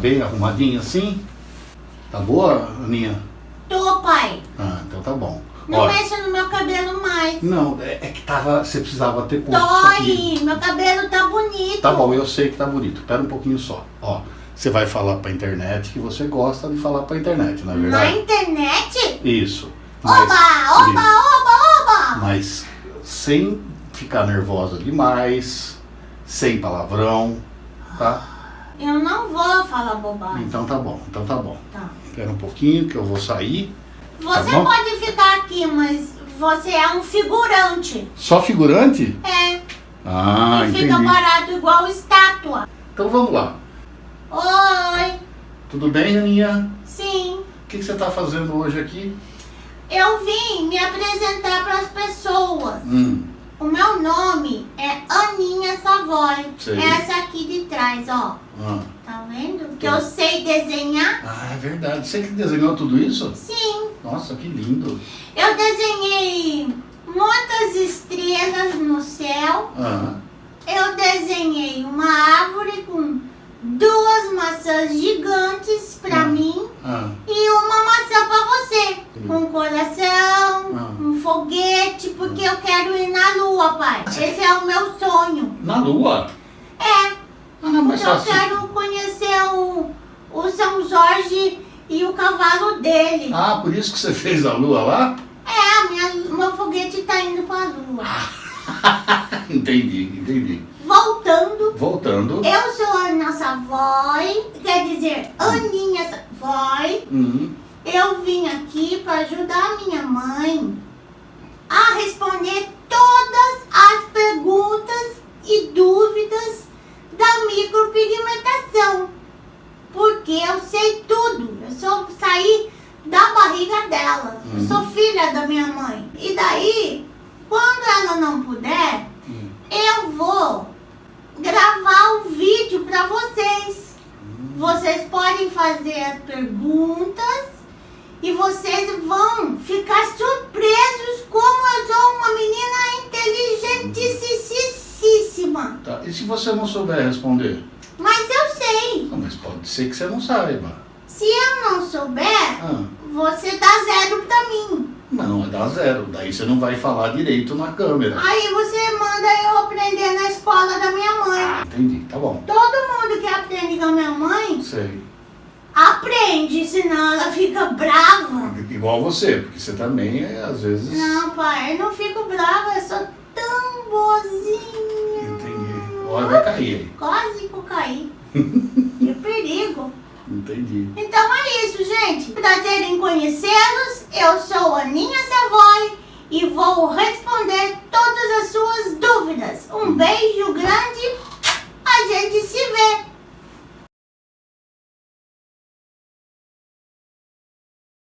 bem arrumadinha assim? Tá boa, Aninha? Tô, pai. Ah, então tá bom. Não Olha, mexa no meu cabelo mais. não, é, é que tava, você precisava ter posto. Dói, meu cabelo tá bonito. Tá bom, eu sei que tá bonito. Pera um pouquinho só. Ó, você vai falar pra internet que você gosta de falar pra internet, não é Na verdade? internet? Isso. Oba, oba, oba, oba. Mas sem ficar nervosa demais, sem palavrão, tá? Eu não vou falar bobagem. Então tá bom, então tá bom. Tá. Espera um pouquinho que eu vou sair. Você bom? pode ficar aqui, mas você é um figurante. Só figurante? É. Ah, e fica entendi. parado igual estátua. Então vamos lá. Oi. Tudo bem, Aninha? Sim. O que, que você tá fazendo hoje aqui? Eu vim me apresentar para as pessoas. Hum, O meu nome é Aninha Savoy. Sei. Essa aqui de trás, ó. ah. Tá vendo? Que Tô. eu sei desenhar. Ah, é verdade. Você que desenhou tudo isso? Sim. Nossa, que lindo. Eu desenhei muitas estrelas no céu. Ah, Eu desenhei uma árvore com duas maçãs gigantes pra Ah. mim ah, e uma maçã pra você. Sim. Um coração, Ah. um foguete, porque eu quero ir na lua, pai. Esse é o meu sonho. na lua? É, Ah, não, mas eu assim. quero conhecer o, o São Jorge e o cavalo dele. Ah, por isso que você fez a lua lá? É, minha, meu foguete tá indo pra lua. entendi, entendi. Voltando, Voltando. eu sou a Ana Savoy, quer dizer, Aninha Savoy. Hum, Eu vim aqui para ajudar a minha mãe a responder todas as perguntas e dúvidas da micropigmentação. Porque eu sei tudo. Eu sou saí da barriga dela. Eu Uhum. sou filha da minha mãe. E daí, quando ela não puder, hum, eu vou gravar o vídeo para vocês. Vocês podem fazer as perguntas e vocês vão ficar surpresos E se você não souber responder? Mas eu sei. Ah, mas pode ser que você não saiba. Se eu não souber, Ah, você dá zero pra mim. não, é dar zero. Daí você não vai falar direito na câmera. Aí você manda eu aprender na escola da minha mãe. Ah, entendi, tá bom. Todo mundo que aprende com a minha mãe Sei. aprende, senão ela fica brava. Igual você, porque você também, é, às vezes. Não, pai, eu não fico brava, eu sou ele. Quase caí. que é perigo. Entendi. Então é isso, gente. Prazer em conhecê-los. Eu sou a Aninha Savoy e vou responder todas as suas dúvidas. Um uhum. beijo grande. A gente se